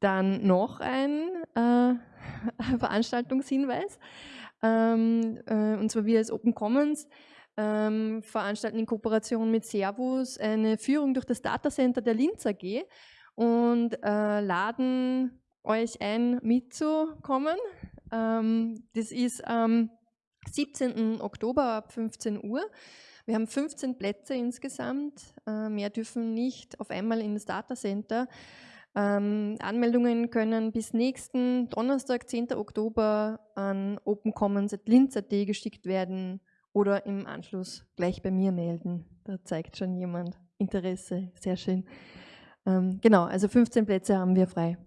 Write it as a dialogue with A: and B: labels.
A: dann noch ein äh, Veranstaltungshinweis. Ähm, äh, und zwar wir als Open Commons ähm, veranstalten in Kooperation mit Servus eine Führung durch das Datacenter der Linz AG und äh, laden euch ein, mitzukommen. Ähm, das ist am 17. Oktober ab 15 Uhr. Wir haben 15 Plätze insgesamt. Äh, mehr dürfen nicht auf einmal in das Datacenter. Ähm, Anmeldungen können bis nächsten Donnerstag, 10. Oktober an opencommons.linz.at geschickt werden oder im Anschluss gleich bei mir melden. Da zeigt schon jemand Interesse. Sehr schön. Ähm, genau, also 15 Plätze haben wir frei.